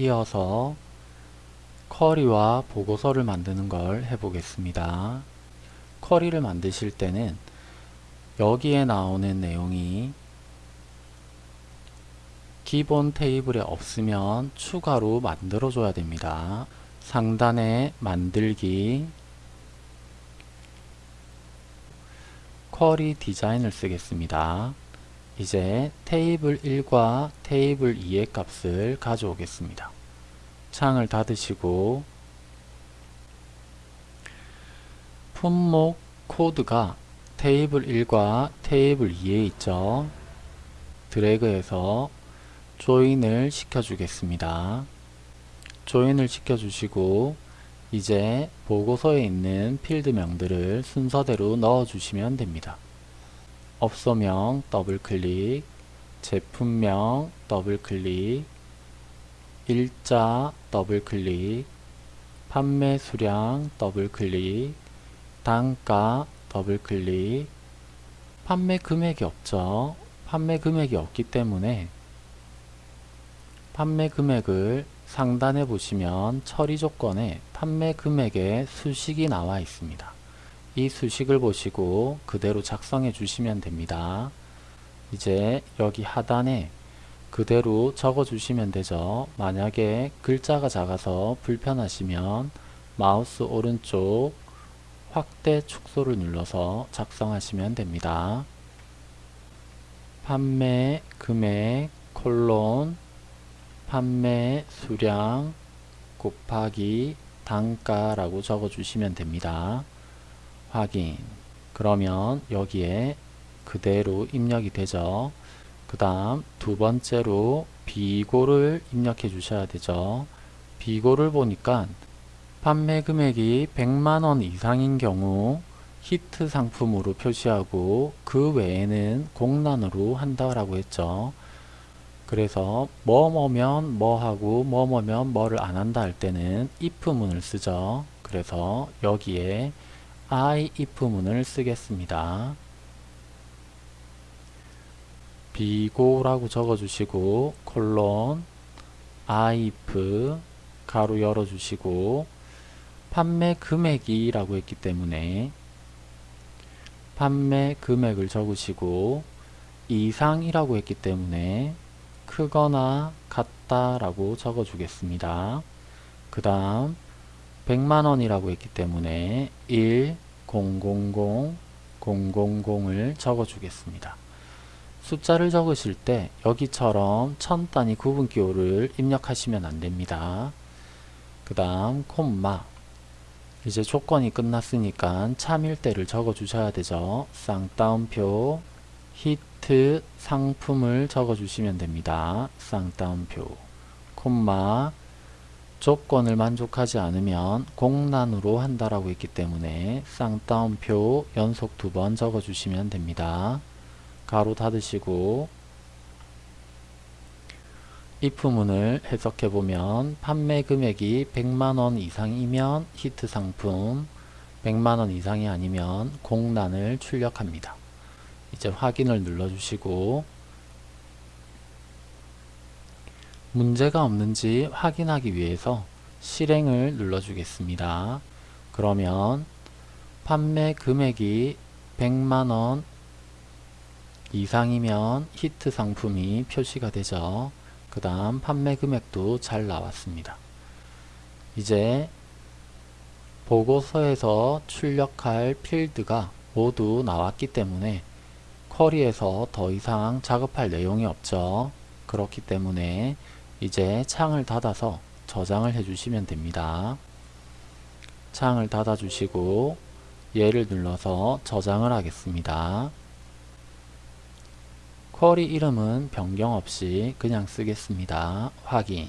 이어서 쿼리와 보고서를 만드는 걸 해보겠습니다. 쿼리를 만드실 때는 여기에 나오는 내용이 기본 테이블에 없으면 추가로 만들어 줘야 됩니다. 상단에 만들기 쿼리 디자인을 쓰겠습니다. 이제 테이블 1과 테이블 2의 값을 가져오겠습니다. 창을 닫으시고 품목 코드가 테이블 1과 테이블 2에 있죠. 드래그해서 조인을 시켜주겠습니다. 조인을 시켜주시고 이제 보고서에 있는 필드명들을 순서대로 넣어주시면 됩니다. 업소명 더블클릭, 제품명 더블클릭, 일자 더블클릭, 판매 수량 더블클릭, 단가 더블클릭, 판매 금액이 없죠. 판매 금액이 없기 때문에 판매 금액을 상단에 보시면 처리 조건에 판매 금액의 수식이 나와 있습니다. 이 수식을 보시고 그대로 작성해 주시면 됩니다. 이제 여기 하단에 그대로 적어 주시면 되죠. 만약에 글자가 작아서 불편하시면 마우스 오른쪽 확대 축소를 눌러서 작성하시면 됩니다. 판매 금액 콜론 판매 수량 곱하기 단가라고 적어 주시면 됩니다. 확인 그러면 여기에 그대로 입력이 되죠. 그 다음 두 번째로 비고를 입력해 주셔야 되죠. 비고를 보니까 판매 금액이 100만원 이상인 경우 히트 상품으로 표시하고 그 외에는 공란으로 한다라고 했죠. 그래서 뭐뭐면 뭐하고 뭐뭐면 뭐를 안 한다 할 때는 if문을 쓰죠. 그래서 여기에 I if문을 쓰겠습니다. 비고라고 적어주시고 콜론 I if 가로 열어주시고 판매 금액이 라고 했기 때문에 판매 금액을 적으시고 이상이라고 했기 때문에 크거나 같다 라고 적어 주겠습니다. 그 다음 100만원이라고 했기 때문에 1 000 000을 적어 주겠습니다. 숫자를 적으실 때 여기처럼 천 단위 구분 기호를 입력하시면 안됩니다. 그 다음 콤마 이제 조건이 끝났으니까 참일대를 적어 주셔야 되죠. 쌍따옴표 히트 상품을 적어 주시면 됩니다. 쌍따옴표 콤마 조건을 만족하지 않으면 공란으로 한다라고 했기 때문에 쌍따옴표 연속 두 번 적어 주시면 됩니다. 가로 닫으시고 if문을 해석해보면 판매 금액이 100만원 이상이면 히트 상품 100만원 이상이 아니면 공란을 출력합니다. 이제 확인을 눌러주시고 문제가 없는지 확인하기 위해서 실행을 눌러주겠습니다. 그러면 판매 금액이 100만원 이상이면 히트 상품이 표시가 되죠. 그 다음 판매 금액도 잘 나왔습니다. 이제 보고서에서 출력할 필드가 모두 나왔기 때문에 쿼리에서 더 이상 작업할 내용이 없죠. 그렇기 때문에 이제 창을 닫아서 저장을 해주시면 됩니다. 창을 닫아 주시고 얘를 눌러서 저장을 하겠습니다. 쿼리 이름은 변경 없이 그냥 쓰겠습니다. 확인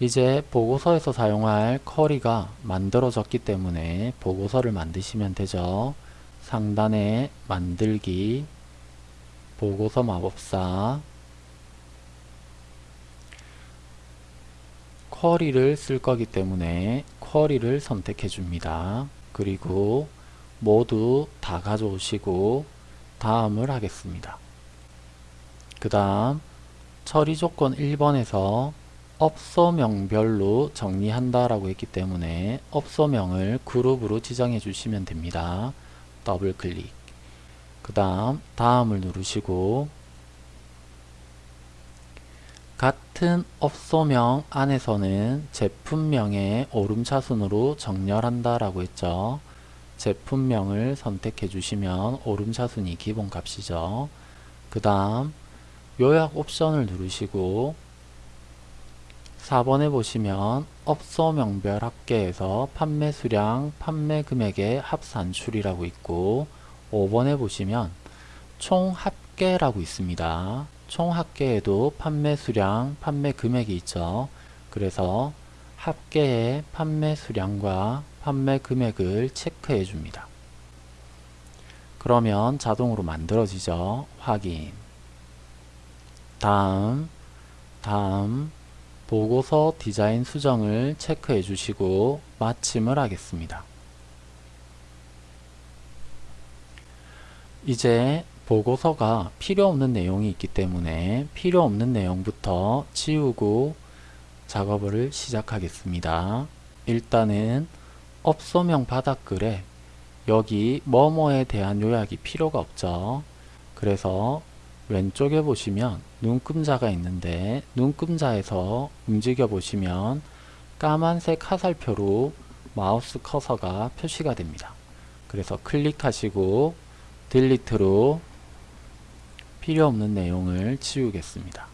이제 보고서에서 사용할 쿼리가 만들어졌기 때문에 보고서를 만드시면 되죠. 상단에 만들기 보고서 마법사 쿼리를 쓸 거기 때문에 쿼리를 선택해 줍니다. 그리고 모두 다 가져오시고 다음을 하겠습니다. 그 다음 처리 조건 1번에서 업소명별로 정리한다 라고 했기 때문에 업소명을 그룹으로 지정해 주시면 됩니다. 더블 클릭. 그 다음 다음을 누르시고 같은 업소명 안에서는 제품명의 오름차순으로 정렬한다 라고 했죠. 제품명을 선택해 주시면 오름차순이 기본값이죠. 그 다음 요약 옵션을 누르시고 4번에 보시면 업소명별 합계에서 판매 수량, 판매 금액의 합산출이라고 있고 5번에 보시면 총 합계라고 있습니다. 총 합계에도 판매 수량, 판매 금액이 있죠. 그래서 합계의 판매 수량과 판매 금액을 체크해 줍니다. 그러면 자동으로 만들어지죠. 확인. 다음, 다음, 보고서 디자인 수정을 체크해 주시고 마침을 하겠습니다. 이제 보고서가 필요 없는 내용이 있기 때문에 필요 없는 내용부터 지우고 작업을 시작하겠습니다. 일단은 업소명 바닥글에 여기 뭐뭐에 대한 요약이 필요가 없죠. 그래서 왼쪽에 보시면 눈금자가 있는데 눈금자에서 움직여 보시면 까만색 화살표로 마우스 커서가 표시가 됩니다. 그래서 클릭하시고 delete로 필요 없는 내용을 지우겠습니다.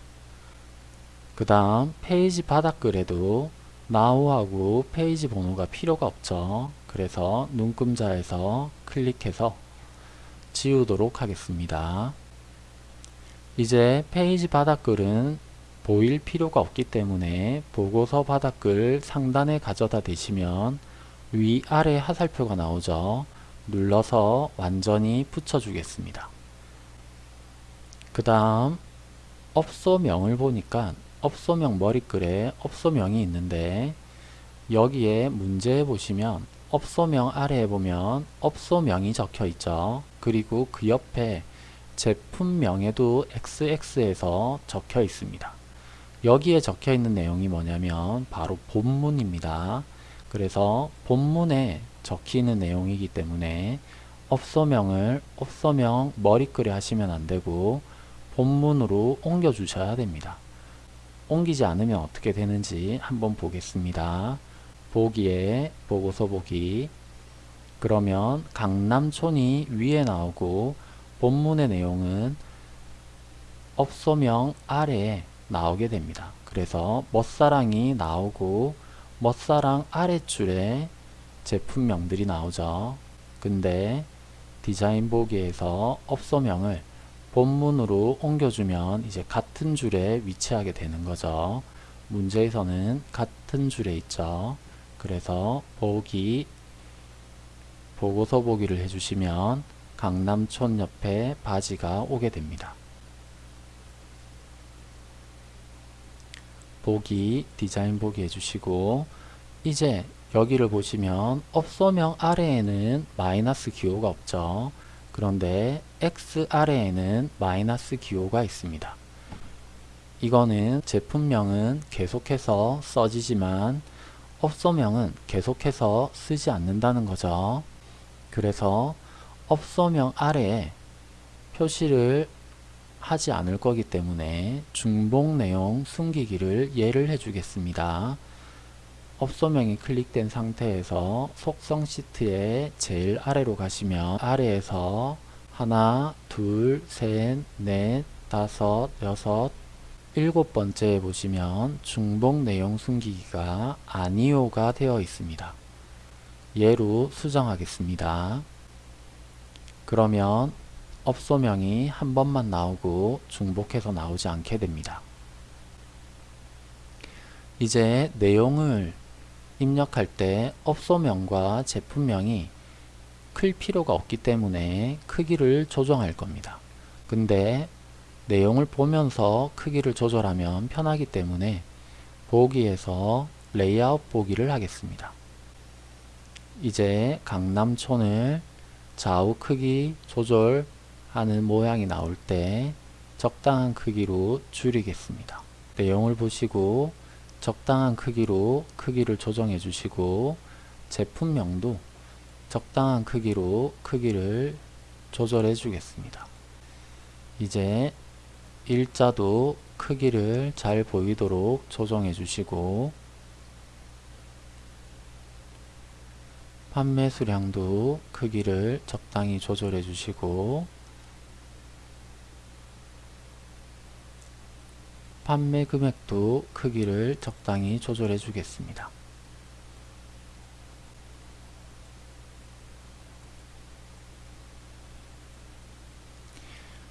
그 다음 페이지 바닥글에도 now하고 페이지 번호가 필요가 없죠. 그래서 눈금자에서 클릭해서 지우도록 하겠습니다. 이제 페이지 바닥글은 보일 필요가 없기 때문에 보고서 바닥글 상단에 가져다 대시면 위아래 화살표가 나오죠. 눌러서 완전히 붙여주겠습니다. 그 다음 업소명을 보니까 업소명 머리글에 업소명이 있는데 여기에 문제에 보시면 업소명 아래에 보면 업소명이 적혀 있죠. 그리고 그 옆에 제품명에도 XX에서 적혀 있습니다. 여기에 적혀 있는 내용이 뭐냐면 바로 본문입니다. 그래서 본문에 적히는 내용이기 때문에 업소명을 업소명 머리글에 하시면 안되고 본문으로 옮겨 주셔야 됩니다. 옮기지 않으면 어떻게 되는지 한번 보겠습니다. 보기에 보고서 보기 그러면 강남촌이 위에 나오고 본문의 내용은 업소명 아래에 나오게 됩니다. 그래서 멋사랑이 나오고 멋사랑 아래줄에 제품명들이 나오죠. 근데 디자인 보기에서 업소명을 본문으로 옮겨주면 이제 같은 줄에 위치하게 되는 거죠. 문제에서는 같은 줄에 있죠. 그래서 보기 보고서 보기를 해주시면 강남촌 옆에 바지가 오게 됩니다. 보기 디자인 보기 해주시고 이제 여기를 보시면 업소명 아래에는 마이너스 기호가 없죠. 그런데 X 아래에는 마이너스 기호가 있습니다. 이거는 제품명은 계속해서 써지지만 업소명은 계속해서 쓰지 않는다는 거죠. 그래서 업소명 아래에 표시를 하지 않을 거기 때문에 중복 내용 숨기기를 예를 해주겠습니다. 업소명이 클릭된 상태에서 속성 시트의 제일 아래로 가시면 아래에서 하나, 둘, 셋, 넷, 다섯, 여섯, 일곱 번째에 보시면 중복 내용 숨기기가 아니오가 되어 있습니다. 예로 수정하겠습니다. 그러면 업소명이 한 번만 나오고 중복해서 나오지 않게 됩니다. 이제 내용을 입력할 때 업소명과 제품명이 클 필요가 없기 때문에 크기를 조정할 겁니다. 근데 내용을 보면서 크기를 조절하면 편하기 때문에 보기에서 레이아웃 보기를 하겠습니다. 이제 강남촌을 좌우 크기 조절하는 모양이 나올 때 적당한 크기로 줄이겠습니다. 내용을 보시고 적당한 크기로 크기를 조정해 주시고 제품명도 적당한 크기로 크기를 조절해 주겠습니다. 이제 일자도 크기를 잘 보이도록 조정해 주시고 판매 수량도 크기를 적당히 조절해 주시고 판매 금액도 크기를 적당히 조절해 주겠습니다.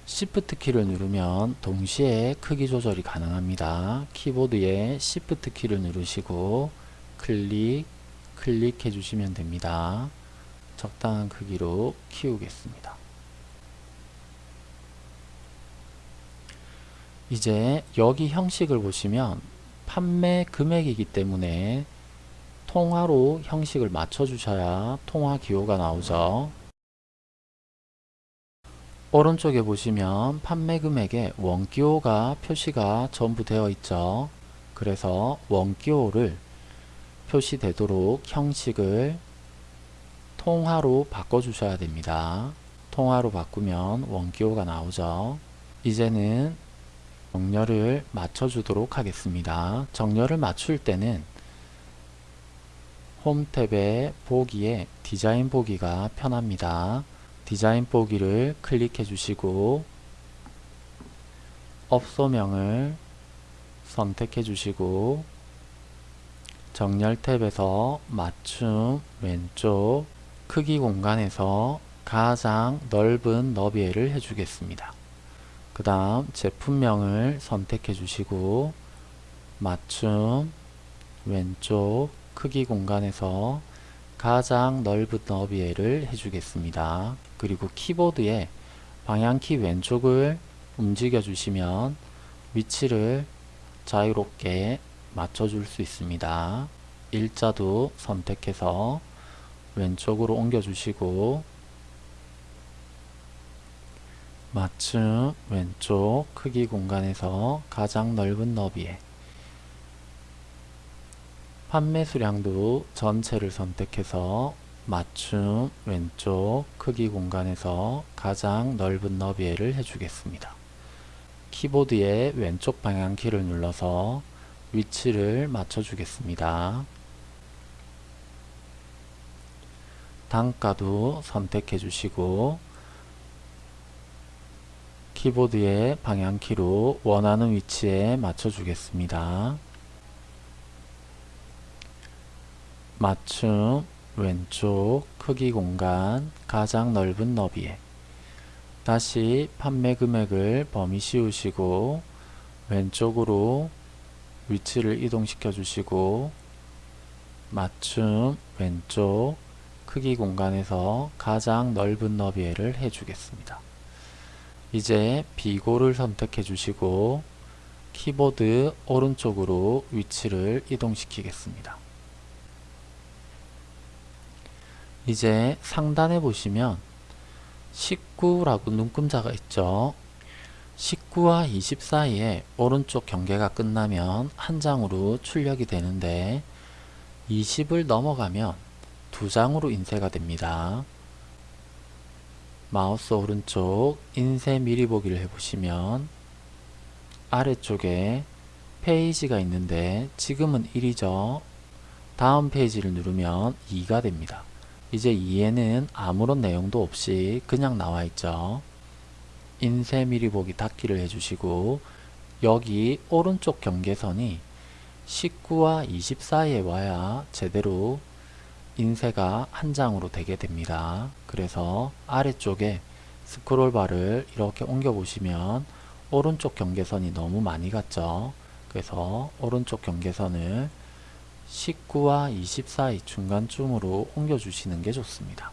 Shift 키를 누르면 동시에 크기 조절이 가능합니다. 키보드에 Shift 키를 누르시고 클릭, 클릭해 주시면 됩니다. 적당한 크기로 키우겠습니다. 이제 여기 형식을 보시면 판매 금액이기 때문에 통화로 형식을 맞춰 주셔야 통화 기호가 나오죠. 오른쪽에 보시면 판매 금액에 원기호가 표시가 전부 되어 있죠. 그래서 원기호를 표시되도록 형식을 통화로 바꿔 주셔야 됩니다. 통화로 바꾸면 원기호가 나오죠. 이제는 정렬을 맞춰 주도록 하겠습니다. 정렬을 맞출 때는 홈 탭의 보기에 디자인 보기가 편합니다. 디자인 보기를 클릭해 주시고 업소명을 선택해 주시고 정렬 탭에서 맞춤 왼쪽 크기 공간에서 가장 넓은 너비를 해주겠습니다. 그 다음 제품명을 선택해 주시고 맞춤 왼쪽 크기 공간에서 가장 넓은 너비를 해주겠습니다. 그리고 키보드에 방향키 왼쪽을 움직여 주시면 위치를 자유롭게 맞춰줄 수 있습니다. 일자도 선택해서 왼쪽으로 옮겨 주시고 맞춤 왼쪽 크기 공간에서 가장 넓은 너비에 판매 수량도 전체를 선택해서 맞춤 왼쪽 크기 공간에서 가장 넓은 너비를 해주겠습니다. 키보드의 왼쪽 방향 키를 눌러서 위치를 맞춰주겠습니다. 단가도 선택해 주시고 키보드의 방향키로 원하는 위치에 맞춰주겠습니다. 맞춤 왼쪽 크기 공간 가장 넓은 너비에 다시 판매 금액을 범위 씌우시고 왼쪽으로 위치를 이동시켜 주시고 맞춤 왼쪽 크기 공간에서 가장 넓은 너비를 해주겠습니다. 이제 비고를 선택해 주시고 키보드 오른쪽으로 위치를 이동시키겠습니다. 이제 상단에 보시면 19라고 눈금자가 있죠. 19와 20 사이에 오른쪽 경계가 끝나면 한 장으로 출력이 되는데 20을 넘어가면 두 장으로 인쇄가 됩니다. 마우스 오른쪽 인쇄 미리 보기를 해보시면 아래쪽에 페이지가 있는데 지금은 1이죠. 다음 페이지를 누르면 2가 됩니다. 이제 2에는 아무런 내용도 없이 그냥 나와 있죠. 인쇄 미리 보기 닫기를 해주시고 여기 오른쪽 경계선이 19와 20 사이에 와야 제대로 인쇄가 한 장으로 되게 됩니다. 그래서 아래쪽에 스크롤바를 이렇게 옮겨 보시면 오른쪽 경계선이 너무 많이 갔죠. 그래서 오른쪽 경계선을 19와 20 사이 중간쯤으로 옮겨 주시는 게 좋습니다.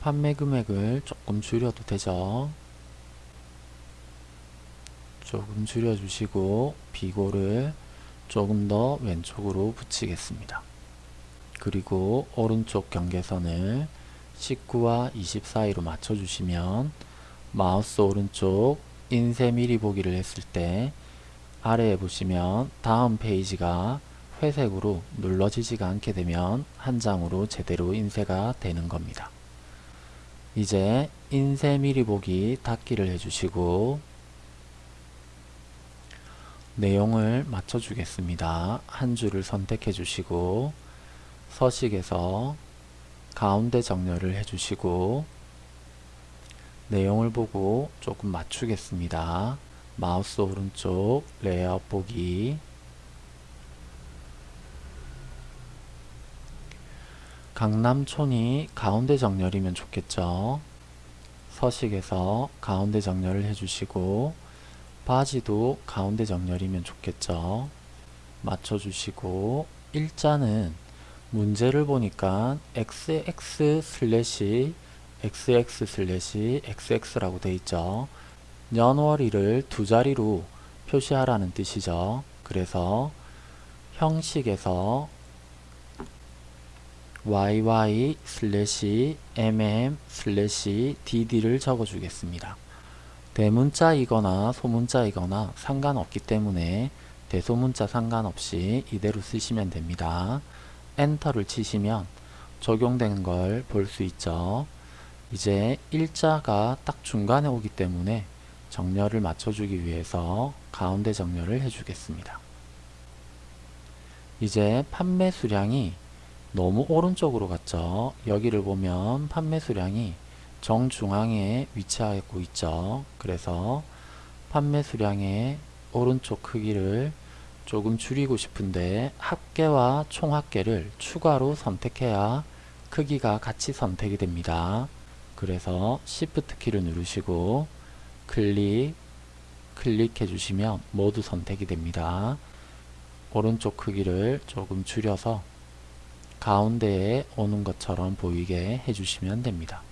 판매 금액을 조금 줄여도 되죠. 조금 줄여주시고 비고를 조금 더 왼쪽으로 붙이겠습니다. 그리고 오른쪽 경계선을 19와 20 사이로 맞춰주시면 마우스 오른쪽 인쇄 미리 보기를 했을 때 아래에 보시면 다음 페이지가 회색으로 눌러지지가 않게 되면 한 장으로 제대로 인쇄가 되는 겁니다. 이제 인쇄 미리 보기 닫기를 해주시고 내용을 맞춰주겠습니다. 한 줄을 선택해 주시고 서식에서 가운데 정렬을 해주시고 내용을 보고 조금 맞추겠습니다. 마우스 오른쪽 레이아웃 보기 강남촌이 가운데 정렬이면 좋겠죠. 서식에서 가운데 정렬을 해주시고 바지도 가운데 정렬이면 좋겠죠. 맞춰주시고 일자는 문제를 보니까 xx 슬래시 xx 슬래시 xx라고 돼 있죠. 년월일을 두 자리로 표시하라는 뜻이죠. 그래서 형식에서 yy 슬래시 mm 슬래시 dd를 적어주겠습니다. 대문자이거나 소문자이거나 상관없기 때문에 대소문자 상관없이 이대로 쓰시면 됩니다. 엔터를 치시면 적용되는 걸볼 수 있죠. 이제 일자가 딱 중간에 오기 때문에 정렬을 맞춰주기 위해서 가운데 정렬을 해주겠습니다. 이제 판매 수량이 너무 오른쪽으로 갔죠. 여기를 보면 판매 수량이 정중앙에 위치하고 있죠. 그래서 판매 수량의 오른쪽 크기를 조금 줄이고 싶은데 합계와 총합계를 추가로 선택해야 크기가 같이 선택이 됩니다. 그래서 Shift 키를 누르시고 클릭, 클릭해 주시면 모두 선택이 됩니다. 오른쪽 크기를 조금 줄여서 가운데에 오는 것처럼 보이게 해주시면 됩니다.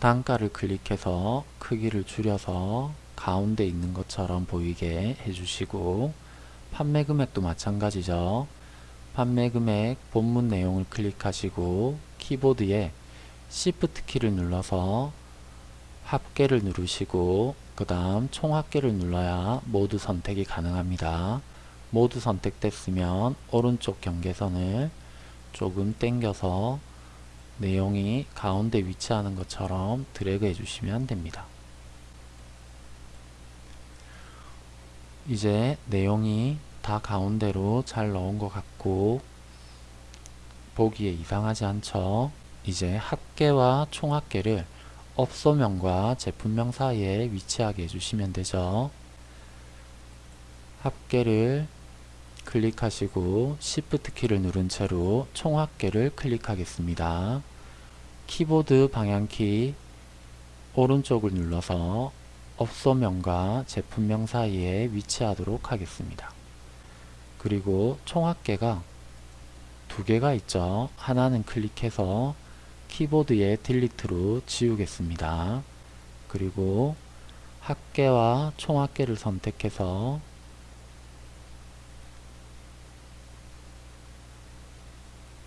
단가를 클릭해서 크기를 줄여서 가운데 있는 것처럼 보이게 해주시고 판매 금액도 마찬가지죠. 판매 금액 본문 내용을 클릭하시고 키보드에 Shift 키를 눌러서 합계를 누르시고 그 다음 총합계를 눌러야 모두 선택이 가능합니다. 모두 선택됐으면 오른쪽 경계선을 조금 당겨서 내용이 가운데 위치하는 것처럼 드래그 해주시면 됩니다. 이제 내용이 다 가운데로 잘 넣은 것 같고 보기에 이상하지 않죠? 이제 합계와 총합계를 업소명과 제품명 사이에 위치하게 해주시면 되죠. 합계를 클릭하시고 Shift 키를 누른 채로 총합계를 클릭하겠습니다. 키보드 방향키 오른쪽을 눌러서 업소명과 제품명 사이에 위치하도록 하겠습니다. 그리고 총합계가 두 개가 있죠. 하나는 클릭해서 키보드의 딜리트로 지우겠습니다. 그리고 합계와 총합계를 선택해서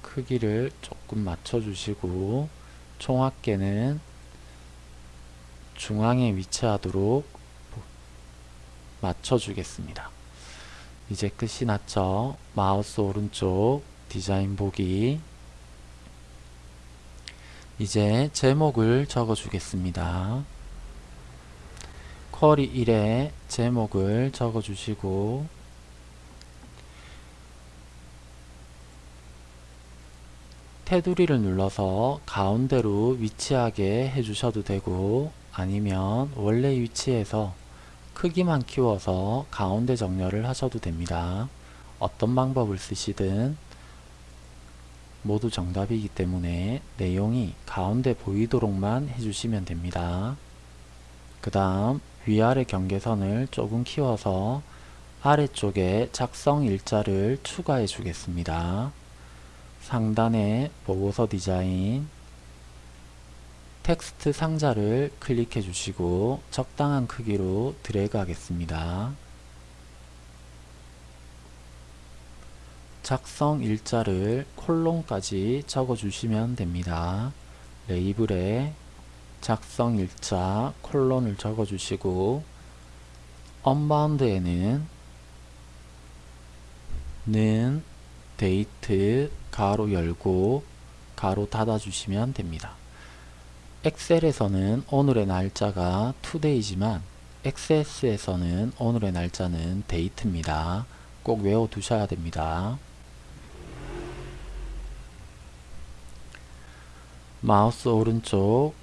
크기를 조금 맞춰주시고 총합계는 중앙에 위치하도록 맞춰주겠습니다. 이제 끝이 났죠. 마우스 오른쪽 디자인 보기 이제 제목을 적어 주겠습니다. 쿼리 1에 제목을 적어 주시고 테두리를 눌러서 가운데로 위치하게 해주셔도 되고 아니면 원래 위치에서 크기만 키워서 가운데 정렬을 하셔도 됩니다. 어떤 방법을 쓰시든 모두 정답이기 때문에 내용이 가운데 보이도록만 해주시면 됩니다. 그 다음 위아래 경계선을 조금 키워서 아래쪽에 작성 일자를 추가해 주겠습니다. 상단에 보고서 디자인 텍스트 상자를 클릭해 주시고 적당한 크기로 드래그 하겠습니다. 작성 일자를 콜론까지 적어 주시면 됩니다. 레이블에 작성 일자 콜론을 적어 주시고 언바운드에는 는 데이트 가로 열고 가로 닫아 주시면 됩니다. 엑셀에서는 오늘의 날짜가 today지만 XS에서는 오늘의 날짜는 date입니다. 꼭 외워 두셔야 됩니다. 마우스 오른쪽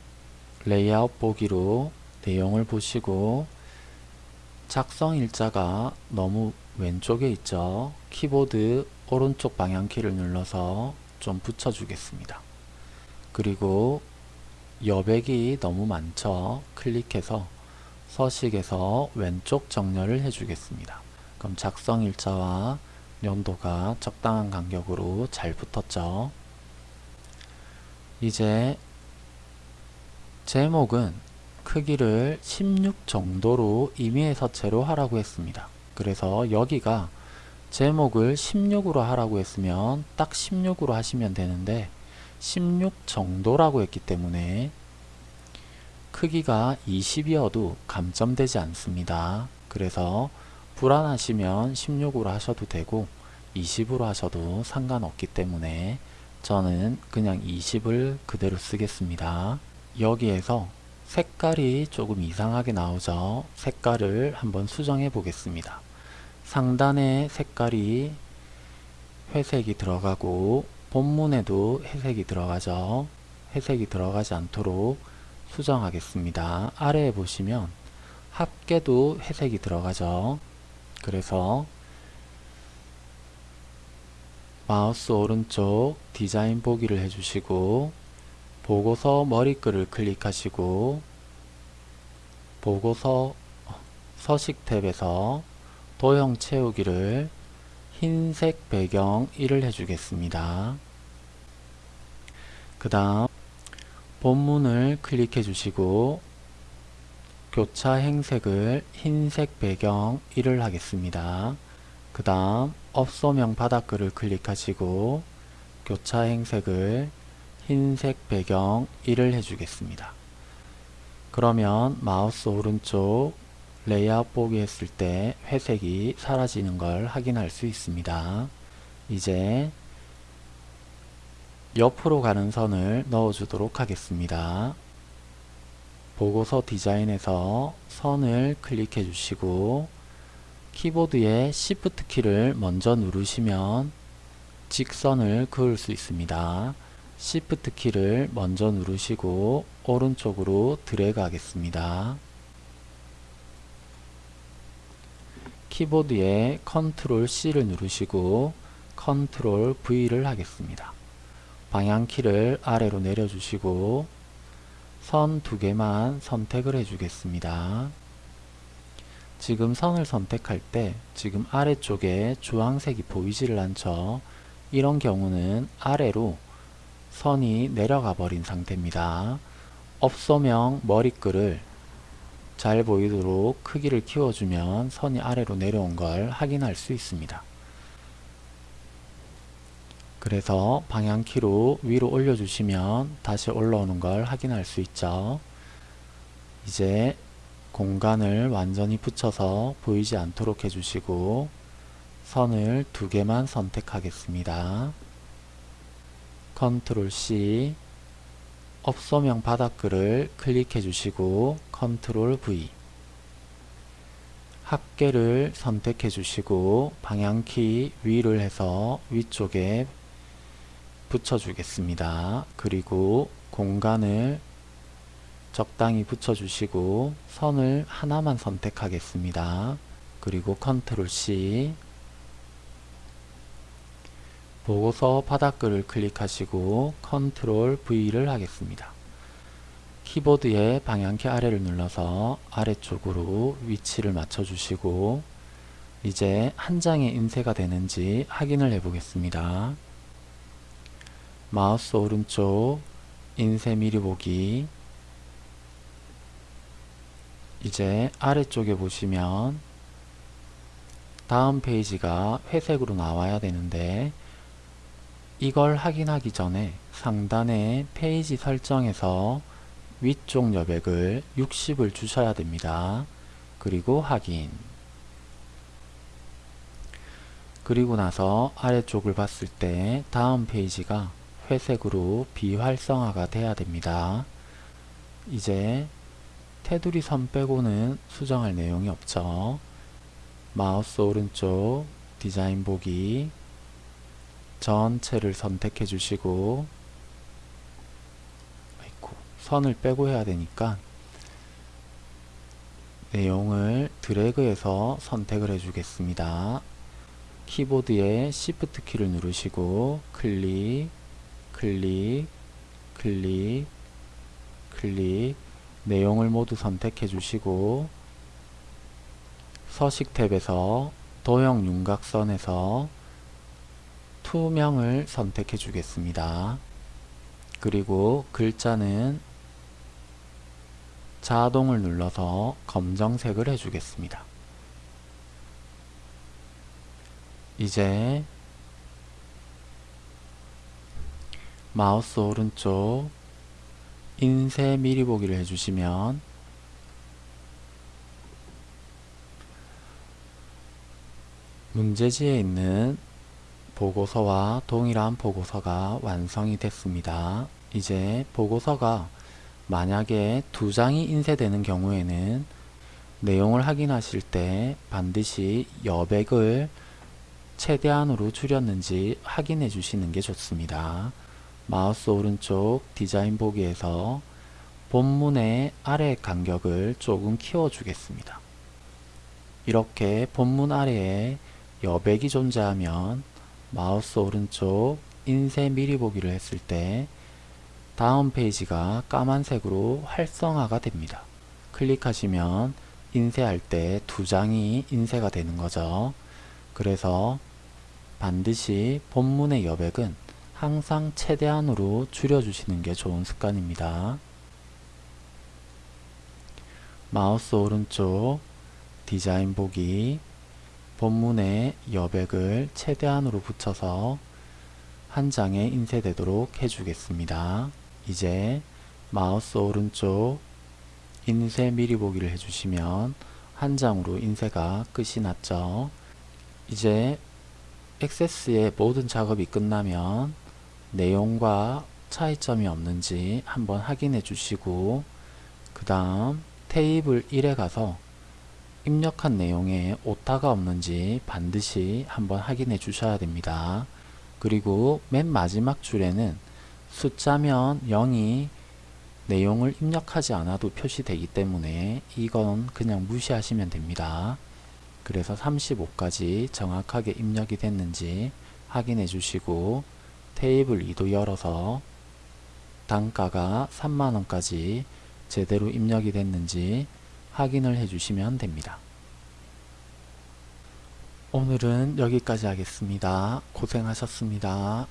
레이아웃 보기로 내용을 보시고 작성 일자가 너무 왼쪽에 있죠. 키보드 오른쪽 방향키를 눌러서 좀 붙여주겠습니다. 그리고 여백이 너무 많죠. 클릭해서 서식에서 왼쪽 정렬을 해주겠습니다. 그럼 작성 일자와 연도가 적당한 간격으로 잘 붙었죠. 이제 제목은 크기를 16 정도로 임의해서 제로 하라고 했습니다. 그래서 여기가 제목을 16으로 하라고 했으면 딱 16으로 하시면 되는데 16 정도라고 했기 때문에 크기가 20이어도 감점되지 않습니다. 그래서 불안하시면 16으로 하셔도 되고 20으로 하셔도 상관없기 때문에 저는 그냥 20을 그대로 쓰겠습니다. 여기에서 색깔이 조금 이상하게 나오죠. 색깔을 한번 수정해 보겠습니다. 상단에 색깔이 회색이 들어가고 본문에도 회색이 들어가죠. 회색이 들어가지 않도록 수정하겠습니다. 아래에 보시면 합계도 회색이 들어가죠. 그래서 마우스 오른쪽 디자인 보기를 해주시고 보고서 머리글을 클릭하시고 보고서 서식 탭에서 도형 채우기를 흰색 배경 1을 해주겠습니다. 그 다음 본문을 클릭해 주시고 교차 행색을 흰색 배경 1을 하겠습니다. 그 다음 업소명 바닥글을 클릭하시고 교차 행색을 흰색 배경 1을 해주겠습니다. 그러면 마우스 오른쪽 레이아웃 보기 했을 때 회색이 사라지는 걸 확인할 수 있습니다. 이제 옆으로 가는 선을 넣어주도록 하겠습니다. 보고서 디자인에서 선을 클릭해 주시고 키보드의 Shift 키를 먼저 누르시면 직선을 그을 수 있습니다. Shift 키를 먼저 누르시고 오른쪽으로 드래그 하겠습니다. 키보드에 Ctrl C를 누르시고 Ctrl V를 하겠습니다. 방향키를 아래로 내려주시고 선 두 개만 선택을 해주겠습니다. 지금 선을 선택할 때 지금 아래쪽에 주황색이 보이지를 않죠. 이런 경우는 아래로 선이 내려가 버린 상태입니다. 업소명 머리글을 잘 보이도록 크기를 키워주면 선이 아래로 내려온 걸 확인할 수 있습니다. 그래서 방향키로 위로 올려주시면 다시 올라오는 걸 확인할 수 있죠. 이제 공간을 완전히 붙여서 보이지 않도록 해주시고 선을 두 개만 선택하겠습니다. 컨트롤 C 업소명 바닥글을 클릭해 주시고 컨트롤 V 합계를 선택해 주시고 방향키 위를 해서 위쪽에 붙여주겠습니다. 그리고 공간을 적당히 붙여주시고 선을 하나만 선택하겠습니다. 그리고 컨트롤 C 보고서 바닥글을 클릭하시고 컨트롤 V를 하겠습니다. 키보드의 방향키 아래를 눌러서 아래쪽으로 위치를 맞춰주시고 이제 한 장에 인쇄가 되는지 확인을 해 보겠습니다. 마우스 오른쪽 인쇄 미리 보기 이제 아래쪽에 보시면 다음 페이지가 회색으로 나와야 되는데 이걸 확인하기 전에 상단의 페이지 설정에서 위쪽 여백을 60을 주셔야 됩니다. 그리고 확인 그리고 나서 아래쪽을 봤을 때 다음 페이지가 회색으로 비활성화가 돼야 됩니다. 이제 테두리 선 빼고는 수정할 내용이 없죠. 마우스 오른쪽 디자인 보기 전체를 선택해 주시고 아이고, 선을 빼고 해야 되니까 내용을 드래그해서 선택을 해 주겠습니다. 키보드에 Shift 키를 누르시고 클릭, 클릭, 클릭, 클릭 내용을 모두 선택해 주시고 서식 탭에서 도형 윤곽선에서 투명을 선택해 주겠습니다. 그리고 글자는 자동을 눌러서 검정색을 해주겠습니다. 이제 마우스 오른쪽 인쇄 미리 보기를 해주시면 문제지에 있는 보고서와 동일한 보고서가 완성이 됐습니다. 이제 보고서가 만약에 두 장이 인쇄되는 경우에는 내용을 확인하실 때 반드시 여백을 최대한으로 줄였는지 확인해 주시는 게 좋습니다. 마우스 오른쪽 디자인 보기에서 본문의 아래 간격을 조금 키워 주겠습니다. 이렇게 본문 아래에 여백이 존재하면 마우스 오른쪽 인쇄 미리 보기를 했을 때 다음 페이지가 까만색으로 활성화가 됩니다. 클릭하시면 인쇄할 때 두 장이 인쇄가 되는 거죠. 그래서 반드시 본문의 여백은 항상 최대한으로 줄여주시는 게 좋은 습관입니다. 마우스 오른쪽 디자인 보기 본문의 여백을 최대한으로 붙여서 한 장에 인쇄되도록 해주겠습니다. 이제 마우스 오른쪽 인쇄 미리 보기를 해주시면 한 장으로 인쇄가 끝이 났죠. 이제 액세스의 모든 작업이 끝나면 내용과 차이점이 없는지 한번 확인해 주시고 그 다음 테이블 1에 가서 입력한 내용에 오타가 없는지 반드시 한번 확인해 주셔야 됩니다. 그리고 맨 마지막 줄에는 숫자면 0이 내용을 입력하지 않아도 표시되기 때문에 이건 그냥 무시하시면 됩니다. 그래서 35까지 정확하게 입력이 됐는지 확인해 주시고 테이블 2도 열어서 단가가 3만원까지 제대로 입력이 됐는지 확인을 해주시면 됩니다. 오늘은 여기까지 하겠습니다. 고생하셨습니다.